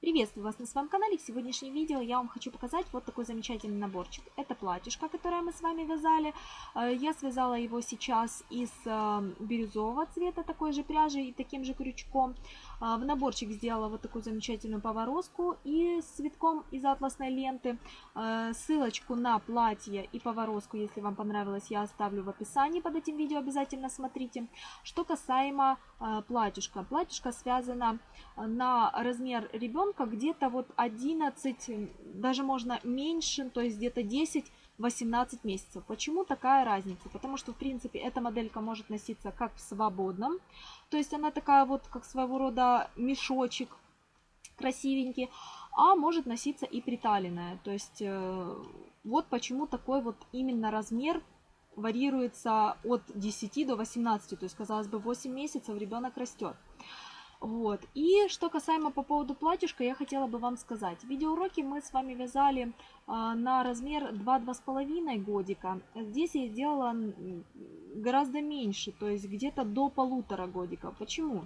Приветствую вас на своем канале. В сегодняшнем видео я вам хочу показать вот такой замечательный наборчик. Это платьишко, которое мы с вами вязали. Э, я связала его сейчас из э, бирюзового цвета такой же пряжи и таким же крючком. Э, в наборчик сделала вот такую замечательную поворозку и с цветком из атласной ленты. Ссылочку на платье и поворозку, если вам понравилось, я оставлю в описании под этим видео. Обязательно смотрите. Что касаемо платьишка. Платьишко связано на размер ребенка где-то вот 11, даже можно меньше, то есть где-то 10-18 месяцев. Почему такая разница? Потому что, в принципе, эта моделька может носиться как в свободном, то есть она такая вот, как своего рода мешочек, красивенький, а может носиться и приталенная. То есть э, вот почему такой вот именно размер варьируется от 10 до 18, то есть, казалось бы, 8 месяцев ребенок растет. Вот. И что касаемо по поводу платьишка, я хотела бы вам сказать. Видеоуроки мы с вами вязали а, на размер 2-2,5 годика. Здесь я сделала гораздо меньше, то есть где-то до полутора годика. Почему?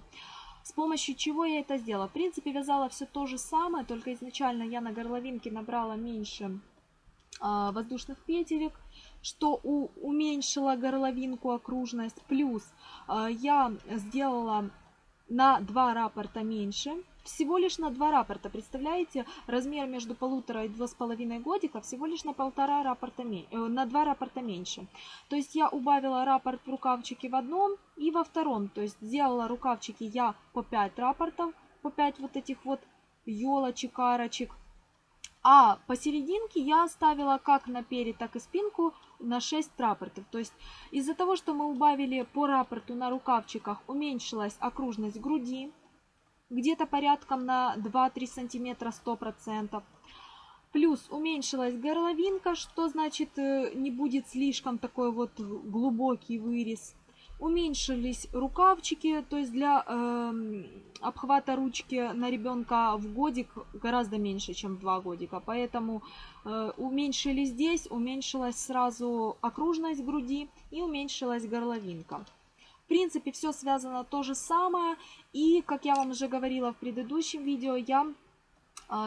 С помощью чего я это сделала? В принципе, вязала все то же самое, только изначально я на горловинке набрала меньше а, воздушных петелек, что у, уменьшило горловинку окружность. Плюс а, я сделала на 2 рапорта меньше. Всего лишь на 2 рапорта. Представляете, размер между полутора и два с половиной годика всего лишь на полтора рапорта, э, на 2 рапорта меньше. То есть я убавила рапорт в рукавчике в одном и во втором. То есть сделала рукавчики я по 5 рапортов, по 5 вот этих вот елочек, арочек. А посерединке я оставила как на перед, так и спинку на 6 рапортов. То есть из-за того, что мы убавили по рапорту на рукавчиках, уменьшилась окружность груди, где-то порядком на 2-3 сантиметра 100%. Плюс уменьшилась горловинка, что значит э, не будет слишком такой вот глубокий вырез уменьшились рукавчики, то есть для э, обхвата ручки на ребенка в годик гораздо меньше, чем в два годика. Поэтому э, уменьшили здесь, уменьшилась сразу окружность груди и уменьшилась горловинка. В принципе, все связано то же самое. И, как я вам уже говорила в предыдущем видео, я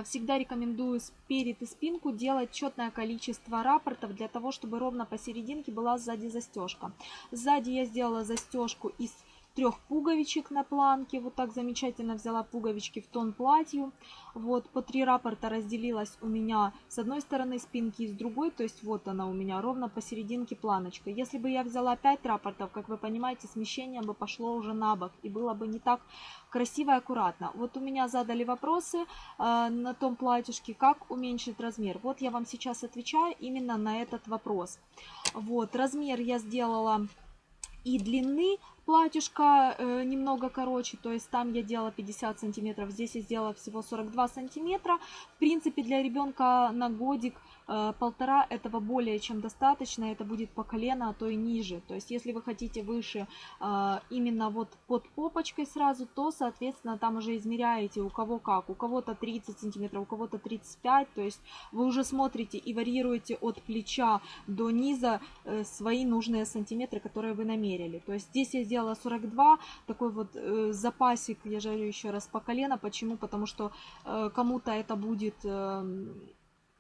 всегда рекомендую перед и спинку делать четное количество рапортов для того, чтобы ровно посерединке была сзади застежка. Сзади я сделала застежку из трех пуговичек на планке. Вот так замечательно взяла пуговички в тон платью. Вот по три рапорта разделилась у меня с одной стороны спинки и с другой. То есть вот она у меня ровно посерединке планочка. Если бы я взяла 5 рапортов, как вы понимаете, смещение бы пошло уже на бок. И было бы не так красиво и аккуратно. Вот у меня задали вопросы э, на том платьишке, как уменьшить размер. Вот я вам сейчас отвечаю именно на этот вопрос. Вот размер я сделала и длины платьишко э, немного короче, то есть там я делала 50 сантиметров, здесь я сделала всего 42 сантиметра. В принципе, для ребенка на годик э, полтора этого более чем достаточно, это будет по колено, а то и ниже. То есть, если вы хотите выше э, именно вот под попочкой сразу, то, соответственно, там уже измеряете у кого как. У кого-то 30 сантиметров, у кого-то 35, то есть вы уже смотрите и варьируете от плеча до низа э, свои нужные сантиметры, которые вы намерили. То есть, здесь я сделала сделала 42, такой вот э, запасик, я жарю еще раз по колено. Почему? Потому что э, кому-то это будет э,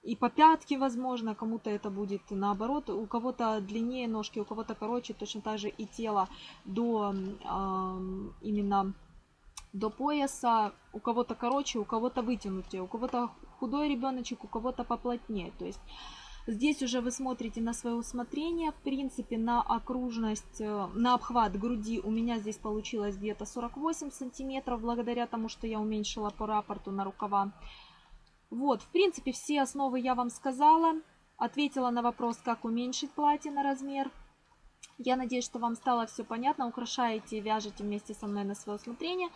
и по пятке, возможно, кому-то это будет наоборот. У кого-то длиннее ножки, у кого-то короче, точно так же и тело до э, именно до пояса, у кого-то короче, у кого-то вытянутее, у кого-то худой ребеночек, у кого-то поплотнее. То есть Здесь уже вы смотрите на свое усмотрение. В принципе, на окружность, э, на обхват груди у меня здесь получилось где-то 48 сантиметров, благодаря тому, что я уменьшила по рапорту на рукава. Вот, в принципе, все основы я вам сказала. Ответила на вопрос, как уменьшить платье на размер. Я надеюсь, что вам стало все понятно. Украшаете и вяжете вместе со мной на свое усмотрение.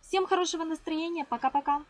Всем хорошего настроения. Пока-пока.